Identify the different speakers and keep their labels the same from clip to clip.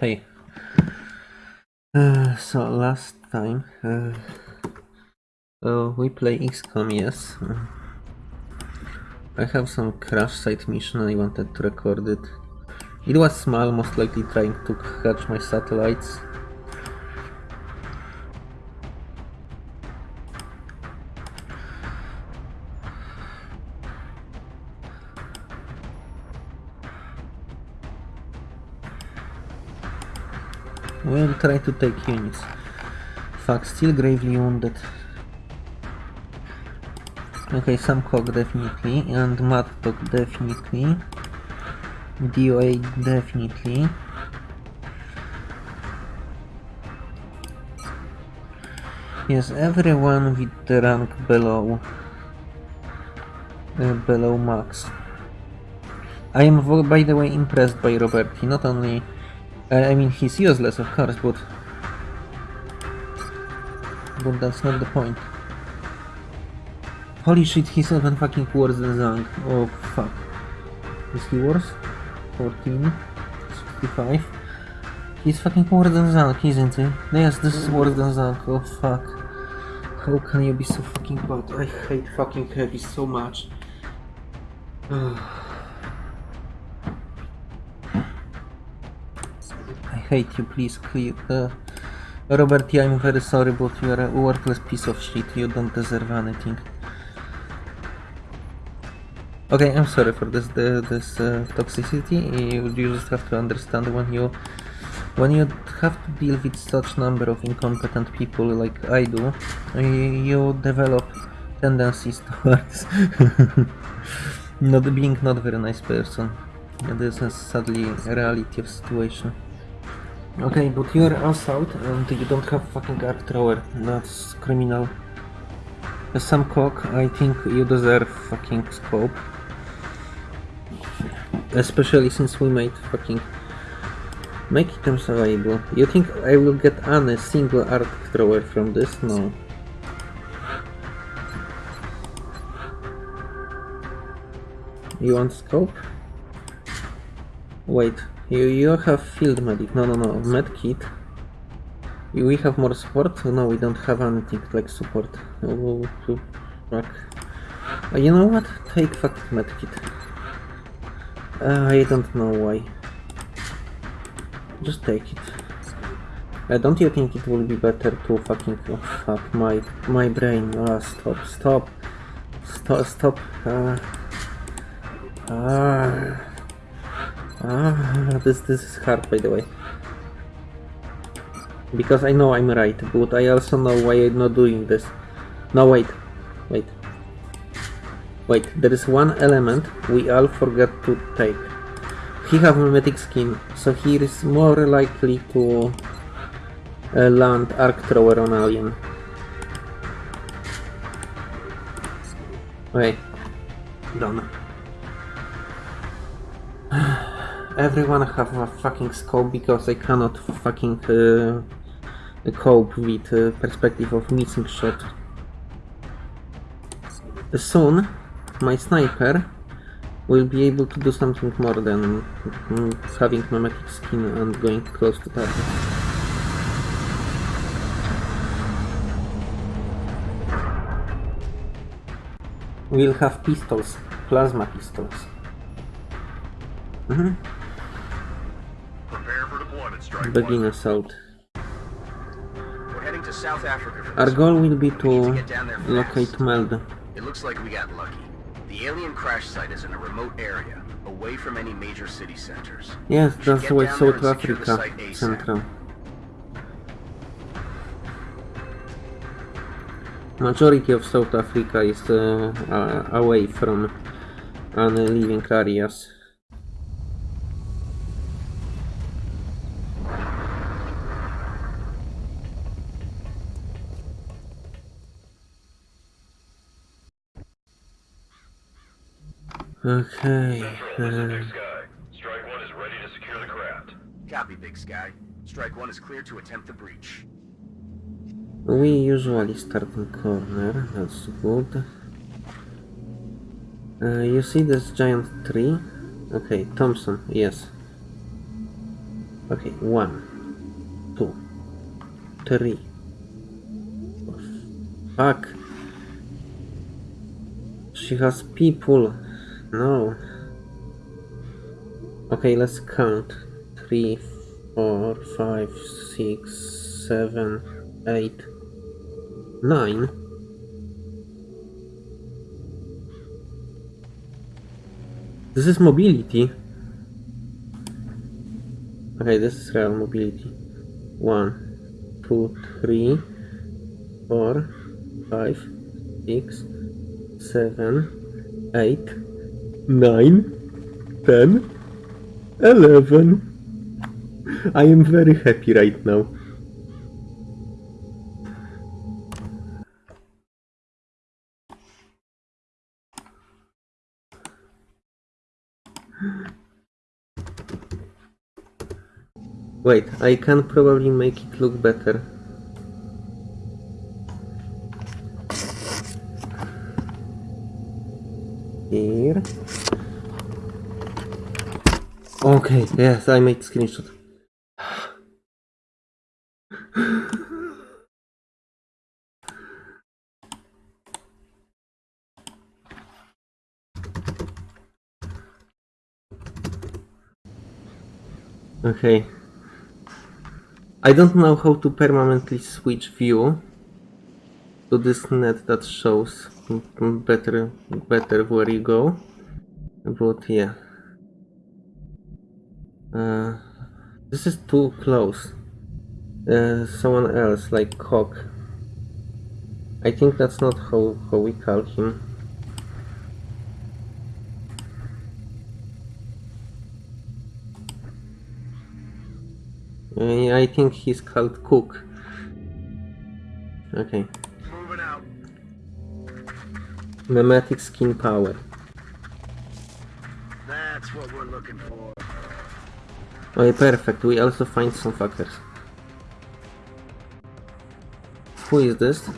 Speaker 1: Hey. Uh, so last time uh, uh, we play XCOM, yes. I have some crash site mission I wanted to record it. It was small, most likely trying to catch my satellites. Try to take units. Fuck, still gravely wounded. Okay, some cock definitely, and mad dog definitely. DOA definitely. Yes, everyone with the rank below uh, below max. I am, by the way, impressed by Roberti. Not only Uh, I mean, he's useless, of course, but... But that's not the point. Holy shit, he's even fucking worse than Zhang. Oh, fuck. Is he worse? 14? 65? He's fucking worse than Zhang, isn't he? Yes, this is worse than Zhang. Oh, fuck. How can you be so fucking bad? I hate fucking heavy so much. hate you, please clear. Uh, Robert, I'm very sorry, but you are a worthless piece of shit. You don't deserve anything. Okay, I'm sorry for this the, this uh, toxicity. You, you just have to understand when you when you have to deal with such number of incompetent people like I do, you develop tendencies towards not being not very nice person. This is sadly reality of situation. Okay, but you're assault and you don't have fucking arc thrower. That's criminal. Some cock, I think you deserve fucking scope. Especially since we made fucking make items available. You think I will get any single arc thrower from this? No. You want scope? Wait, you, you have field medic. No, no, no. Med kit. We have more support? No, we don't have anything like support. Fuck. Uh, you know what? Take fucking med kit. Uh, I don't know why. Just take it. Uh, don't you think it will be better to fucking... Oh, fuck, my, my brain. Ah, stop, stop. Stop, stop. Uh, ah... Ah, this this is hard by the way. Because I know I'm right, but I also know why I'm not doing this. No, wait. Wait. Wait, there is one element we all forgot to take. He have mimetic skin, so he is more likely to uh, land arc thrower on alien. Okay. Done. Everyone have a fucking scope because I cannot fucking uh, cope with uh, perspective of missing shot. Soon, my sniper will be able to do something more than mm, having mimetic skin and going close to target. We'll have pistols, plasma pistols. Mm -hmm. Begin assault. Our goal will be to, to locate Meld.
Speaker 2: It looks like we got lucky. The alien crash site is in a remote area, away from any major city centers.
Speaker 1: Yes, that's why South Africa Central. Majority of South Africa is uh, uh, away from any living areas. Okay. Uh...
Speaker 2: Strike one is ready to secure the craft. Copy, Big Sky. Strike one is clear to attempt the breach.
Speaker 1: We usually start in corner, that's good. Uh, you see this giant tree? Okay, Thompson, yes. Okay, one, two, three. Fuck. She has people. No. Okay, let's count. Three, four, five, six, seven, eight, nine. This is mobility. Okay, this is real mobility. One, two, three, four, five, six, seven, eight, nine, ten, eleven. I am very happy right now. Wait, I can probably make it look better. Here. Okay, yes, I made screenshot. Okay. I don't know how to permanently switch view to this net that shows better better where you go. But yeah. Uh, this is too close. Uh, someone else like Cock. I think that's not how, how we call him. Uh, I think he's called Cook. Okay.
Speaker 2: Moving out.
Speaker 1: Mimetic skin power.
Speaker 2: That's what we're looking for.
Speaker 1: Okay, perfect. We also find some fuckers. Who is this?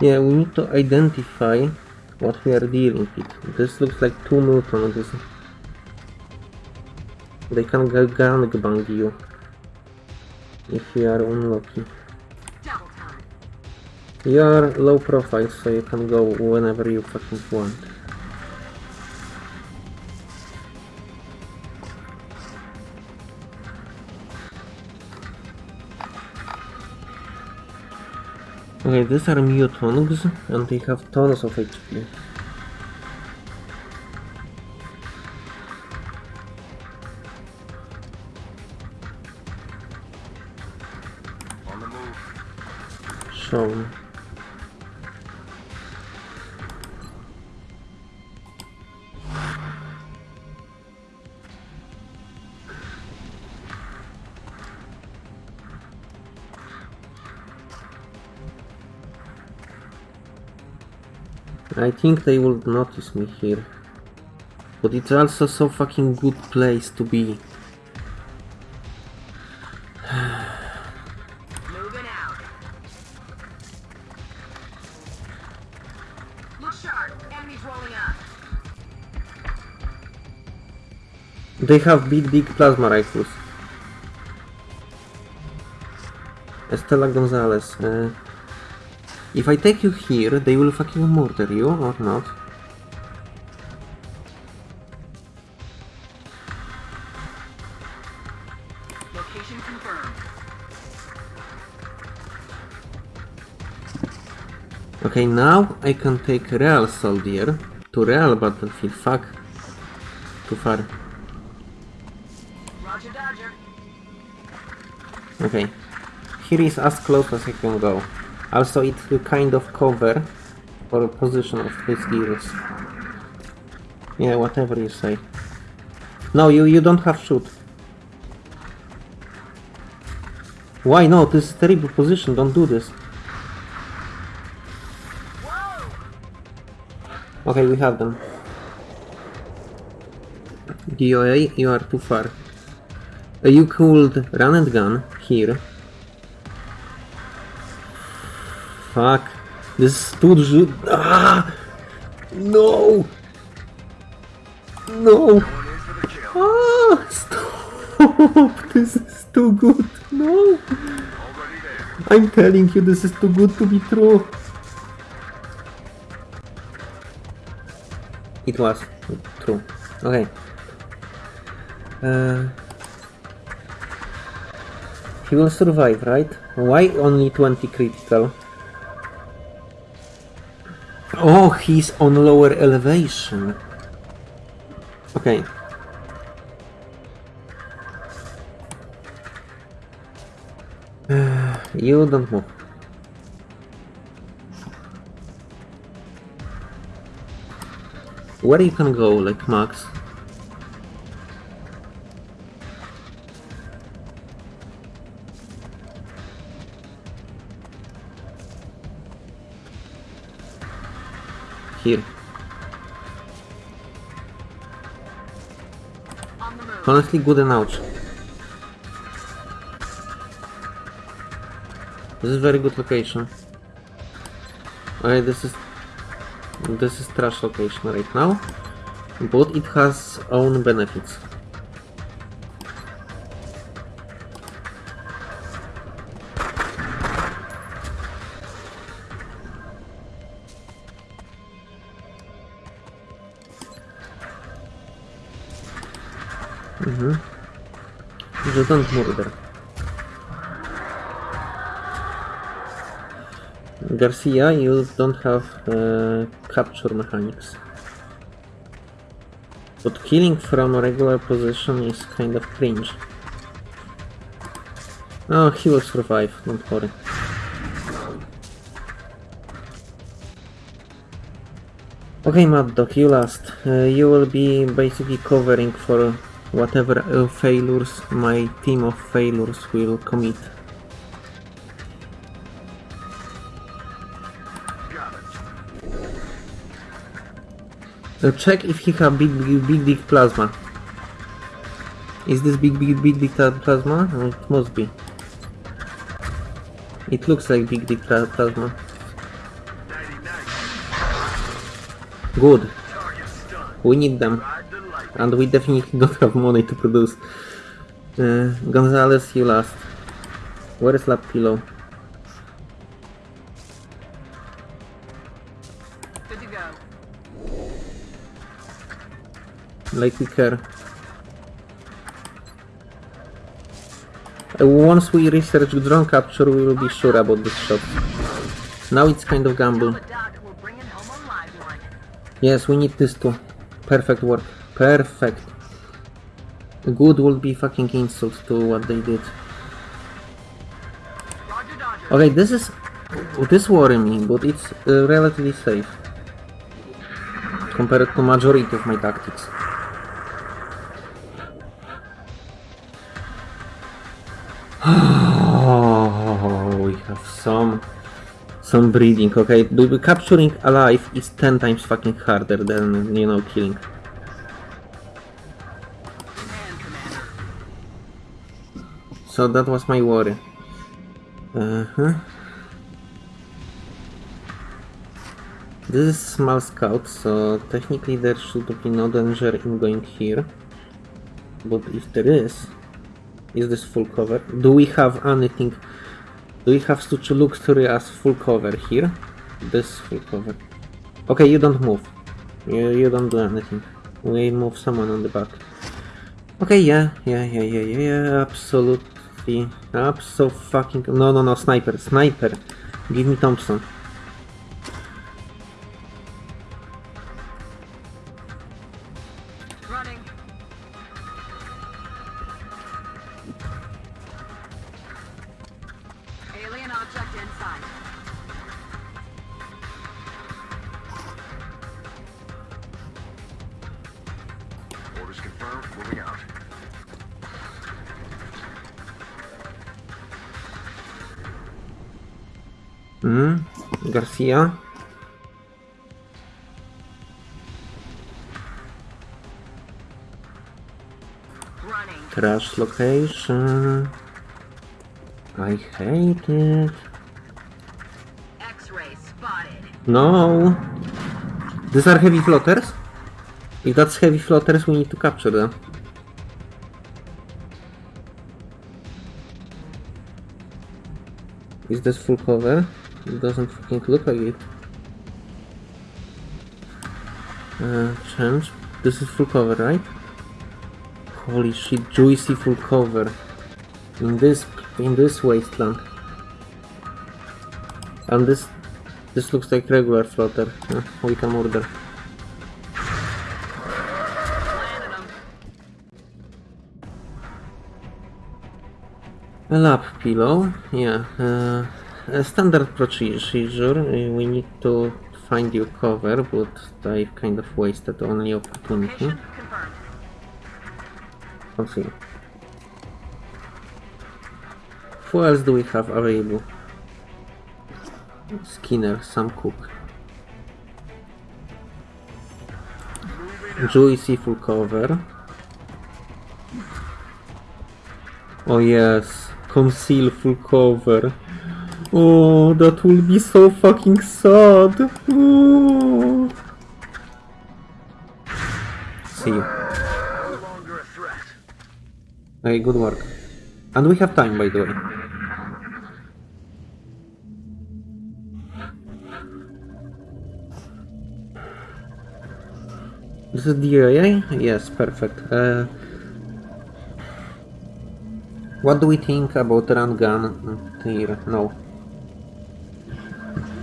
Speaker 1: Yeah, we need to identify what we are dealing with. This looks like two mutants. This they can ga- gangbang you if you are unlucky. You are low profile, so you can go whenever you fucking want. Okay, these are mutants, and they have tons of HP.
Speaker 2: On the move.
Speaker 1: Shown. I think they will notice me here. But it's also so fucking good place to be.
Speaker 3: Moving out. Look sharp. Enemies rolling up.
Speaker 1: They have big, big plasma rifles. Estela Gonzalez. Uh, if I take you here, they will fucking murder you or not.
Speaker 3: Location confirmed.
Speaker 1: Okay, now I can take real soldier to real battlefield. Fuck. Too far.
Speaker 3: Roger Dodger.
Speaker 1: Okay. Here is as close as I can go. Also, it will kind of cover for a position of his gears. Yeah, whatever you say. No, you, you don't have shoot. Why no? This is terrible position, don't do this. Okay, we have them. DOA, you are too far. You could run and gun here. Fuck. This is too Ah! No! No! Ah! Stop! This is too good. No! I'm telling you, this is too good to be true. It was true. Okay. Uh, he will survive, right? Why only 20 critical? Oh, he's on lower elevation. Okay. You don't move. Where you can go, like Max? Here. Honestly, good enough. This is very good location. Okay, this is this is trash location right now, but it has own benefits. Just don't murder. Garcia, you don't have uh, capture mechanics. But killing from a regular position is kind of cringe. Oh, he will survive, don't worry. Okay, Mad Dog, you last. Uh, you will be basically covering for whatever uh, failures my team of failures will commit. Uh, check if he have big, big, big, plasma. Is this big, big, big, big plasma? Uh, It must be. It looks like big, big plasma. Good. We need them. And we definitely don't have money to produce. Uh, Gonzalez, you last. Where is Lab Pillow?
Speaker 3: Good to go.
Speaker 1: like we care. Uh, once we research drone capture, we will be sure about this shot. Now it's kind of gamble.
Speaker 3: Tell the doc we're bringing home a live one.
Speaker 1: Yes, we need this too. Perfect work. Perfect. Good will be fucking insult to what they did. Okay, this is... This worry me, but it's uh, relatively safe. Compared to majority of my tactics. Oh, we have some... Some breeding, okay? Capturing alive is 10 times fucking harder than, you know, killing. So that was my worry. Uh-huh. This is small scout, so technically there should be no danger in going here. But if there is, is this full cover? Do we have anything? Do we have such luxury as full cover here? This full cover. Okay, you don't move. You, you don't do anything. We move someone on the back. Okay, yeah, yeah, yeah, yeah, yeah, yeah, absolutely. Abso fucking. No, no, no, sniper, sniper. Give me Thompson. Hmm.
Speaker 3: Garfia.
Speaker 1: Trash location. I hate it. No. These are heavy floaters? If that's heavy floaters, we need to capture them. Is this full cover? It doesn't fucking look like it. Uh, change. This is full cover, right? Holy shit, juicy full cover. In this, in this wasteland. And this, this looks like regular floater. Uh, we can order. A lap pillow, yeah. Uh, a standard procedure. We need to find your cover, but I've kind of wasted only opportunity. Let's see. Who else do we have available? Skinner, Sam Cook. Juicy full cover. Oh yes, conceal full cover. Oh, that will be so fucking sad. Oh. See you. Hey, good work. And we have time, by the way. This is the DIA? Yes, perfect. Uh, what do we think about run gun here? No.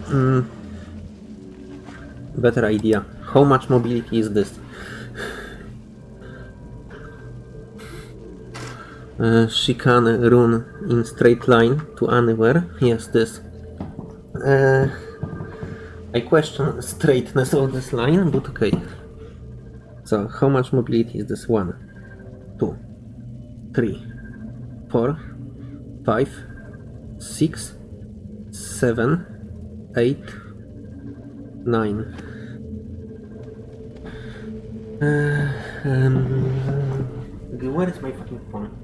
Speaker 1: Mm. Better idea. How much mobility is this? Uh, she can run in straight line to anywhere. Yes, this. Uh, I question straightness of this line, but okay. So, how much mobility is this? One, two, three, four, five, six, seven, eight, nine. Uh, um, okay, where is my fucking phone?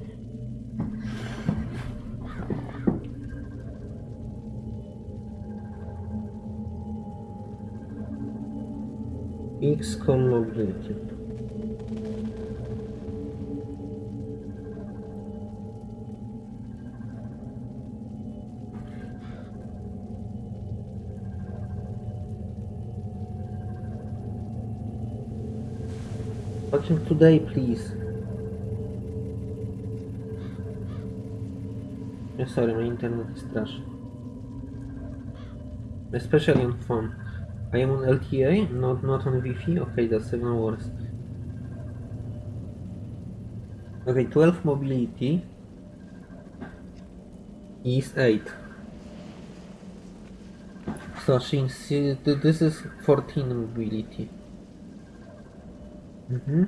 Speaker 1: XCOM mobility. Watching today, please. Yeah, sorry, my internet is trash. Especially on phone. I am on LTA, not not on Wi-Fi. Okay, that's even worse. Okay, 12 mobility is 8. So uh, this is 14 mobility. Mm-hmm.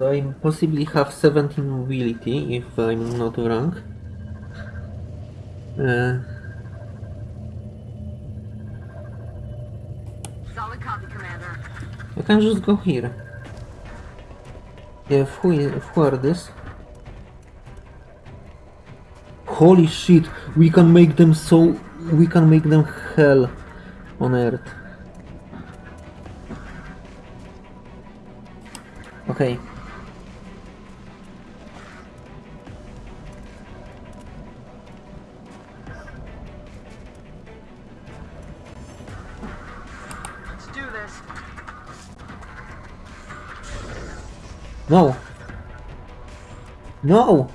Speaker 1: I possibly have 17 mobility if I'm not wrong. Uh,
Speaker 3: Solid copy, Commander.
Speaker 1: I can just go here. Yeah, who, is, who are this? Holy shit, we can make them so... We can make them hell on earth. Okay.
Speaker 3: Let's do this.
Speaker 1: No! No!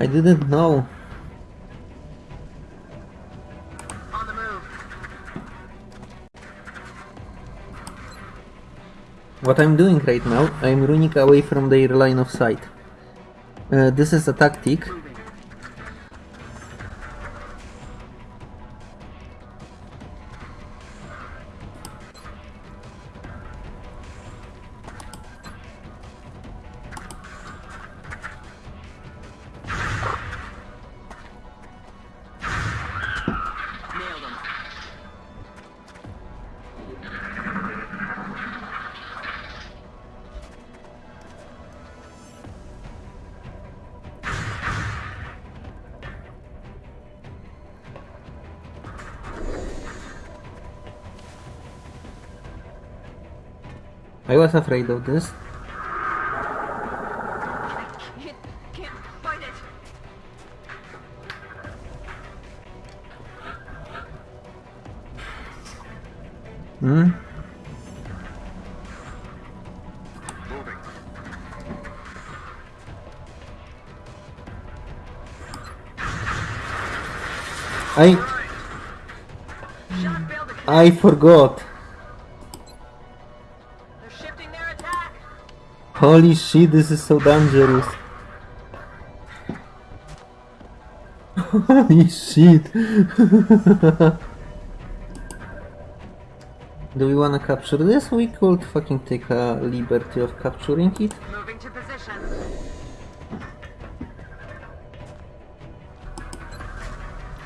Speaker 1: I didn't know. What I'm doing right now, I'm running away from their line of sight. Uh, this is a tactic. I was afraid of this. Hmm? I. I forgot. Holy shit, this is so dangerous. Holy shit. Do we wanna capture this? We could fucking take a liberty of capturing it.
Speaker 3: Moving to position.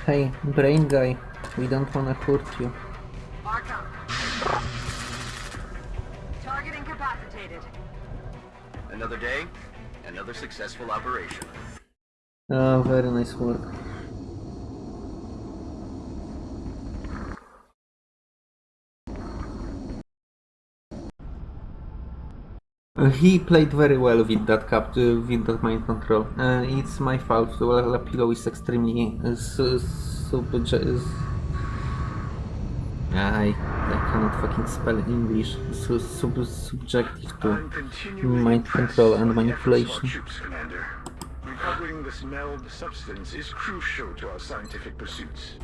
Speaker 1: Hey, brain guy, we don't wanna hurt you.
Speaker 3: Target incapacitated.
Speaker 2: Another day, another successful operation.
Speaker 1: Ah, very nice work. Uh, He played very well with that cap, uh, with that mind control. Uh, it's my fault. Well, Lapilo is extremely uh, su- subje- I I cannot fucking spell English. Su- sub- subjective to mind control and manipulation.
Speaker 4: efforts of our troops, Commander. Recovering this meld substance is crucial to our scientific pursuits.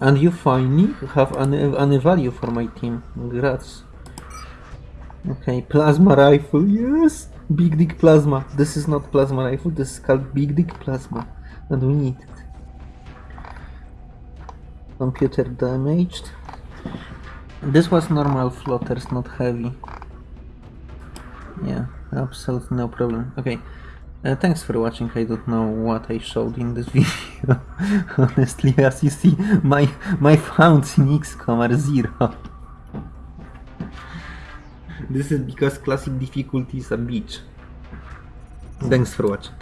Speaker 1: And you finally have an, an value for my team. Grats. Okay, plasma rifle, yes! Big dick plasma. This is not plasma rifle, this is called big dick plasma. And we need. Computer damaged. This was normal floaters, not heavy. Yeah, absolutely no problem. Okay. Uh, thanks for watching. I don't know what I showed in this video. Honestly, as you see, my my founds in XCOM are zero. this is because classic difficulty is a bitch. Thanks for watching.